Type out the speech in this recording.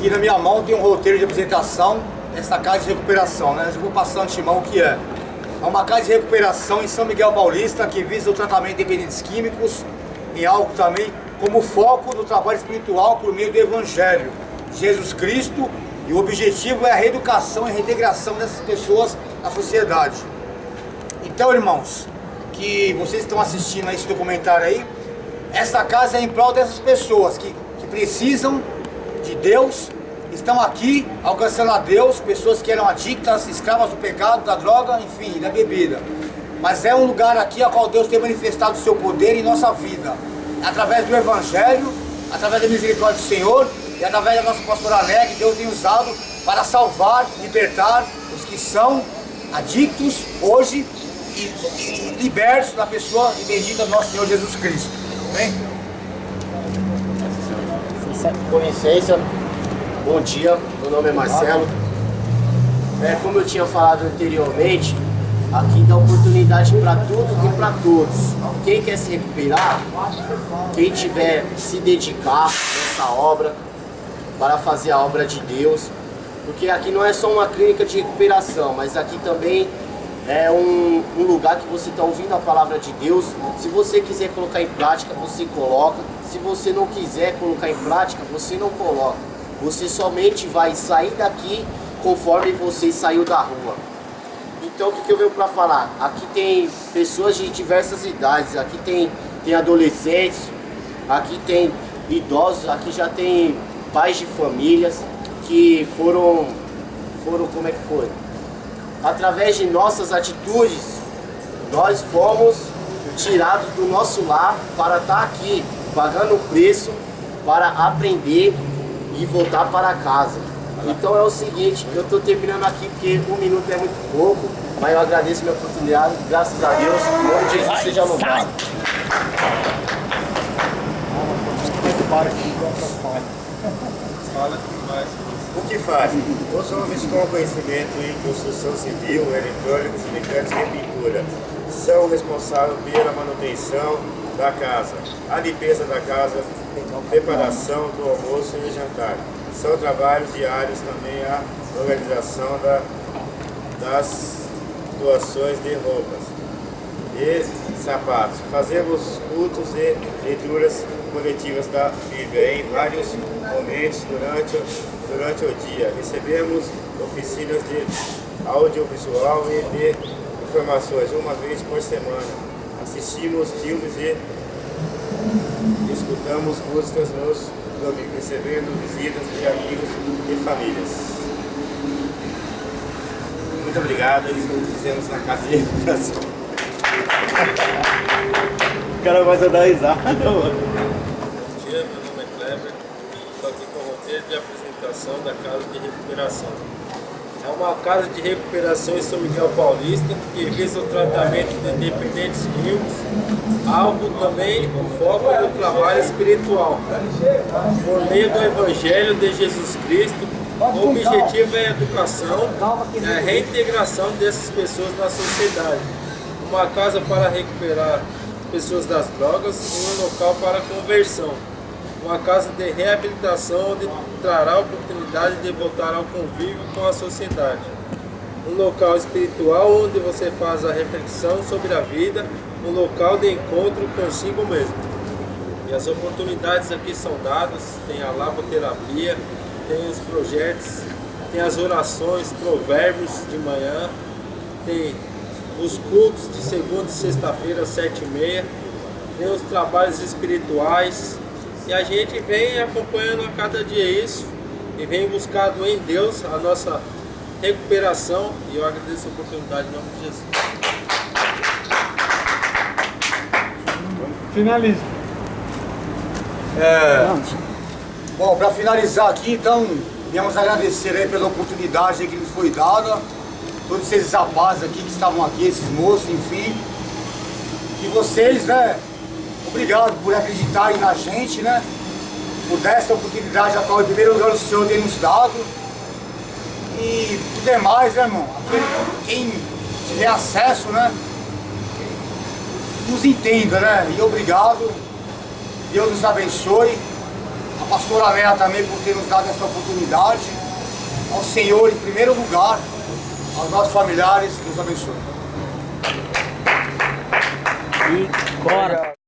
Aqui na minha mão tem um roteiro de apresentação dessa casa de recuperação, né? Eu vou passar antemão o que é. É uma casa de recuperação em São Miguel Paulista que visa o tratamento de dependentes químicos, em algo também como foco do trabalho espiritual por meio do Evangelho Jesus Cristo e o objetivo é a reeducação e reintegração dessas pessoas na sociedade. Então, irmãos, que vocês estão assistindo a esse documentário aí, essa casa é em prol dessas pessoas que, que precisam de Deus, estão aqui alcançando a Deus, pessoas que eram adictas, escravas do pecado, da droga, enfim, da bebida. Mas é um lugar aqui a qual Deus tem manifestado o seu poder em nossa vida, através do Evangelho, através da misericórdia do Senhor e através da nossa pastora Alegre, Deus tem usado para salvar, libertar os que são adictos hoje e, libertos da pessoa e bendita do nosso Senhor Jesus Cristo. Amém? Com licença, bom dia, meu nome é Marcelo. É, como eu tinha falado anteriormente, aqui dá oportunidade para tudo e para todos. Quem quer se recuperar, quem tiver se dedicar nessa obra, para fazer a obra de Deus, porque aqui não é só uma clínica de recuperação, mas aqui também é um, um lugar que você está ouvindo a palavra de Deus. Se você quiser colocar em prática, você coloca. Se você não quiser colocar em prática, você não coloca. Você somente vai sair daqui conforme você saiu da rua. Então o que, que eu venho para falar? Aqui tem pessoas de diversas idades, aqui tem, tem adolescentes, aqui tem idosos, aqui já tem pais de famílias que foram, foram como é que foi? Através de nossas atitudes, nós fomos tirados do nosso lar para estar aqui, pagando o preço para aprender e voltar para casa. Então é o seguinte, eu estou terminando aqui porque um minuto é muito pouco, mas eu agradeço minha oportunidade, graças a Deus, o nome de Jesus seja louvado. O que fazem? Os homens com conhecimento em construção civil, eletrônicos, mecânicos e pintura são responsáveis pela manutenção da casa, a limpeza da casa, preparação do almoço e jantar. São trabalhos diários também a organização da, das doações de roupas e sapatos. Fazemos cultos e leituras coletivas da Bíblia em vários momentos durante, durante o dia. Recebemos oficinas de audiovisual e de informações uma vez por semana. Assistimos filmes e escutamos músicas nos domingos, recebendo visitas de amigos e famílias. Muito obrigado, eles nos fizemos na casa de recuperação. O cara vai dar risada, mano. Bom dia, meu nome é Kleber. Estou de apresentação da Casa de Recuperação. É uma casa de recuperação em São Miguel Paulista que visa o tratamento de dependentes químicos, algo também com foco no trabalho espiritual, por meio do Evangelho de Jesus Cristo. O objetivo é a educação e a reintegração dessas pessoas na sociedade. Uma casa para recuperar pessoas das drogas e um local para conversão. Uma casa de reabilitação onde trará a oportunidade de voltar ao convívio com a sociedade. Um local espiritual onde você faz a reflexão sobre a vida, um local de encontro consigo mesmo. E as oportunidades aqui são dadas, tem a laboterapia, tem os projetos, tem as orações, provérbios de manhã, tem os cultos de segunda e sexta-feira, sete e meia, tem os trabalhos espirituais, e a gente vem acompanhando a cada dia isso, e vem buscando em Deus a nossa recuperação, e eu agradeço a oportunidade em nome de Jesus. Finaliza. É, bom, para finalizar aqui, então, viemos agradecer aí pela oportunidade que nos foi dada, todos esses rapazes aqui que estavam aqui, esses moços, enfim, e vocês, né, obrigado por acreditarem na gente, né, por dar essa oportunidade a qual, em primeiro lugar, o Senhor tem nos dado, e o demais, né, irmão, quem tiver acesso, né, nos entenda, né, e obrigado, Deus nos abençoe, a pastora Léa também por ter nos dado essa oportunidade. Ao Senhor em primeiro lugar, aos nossos familiares, Deus abençoe. E bora!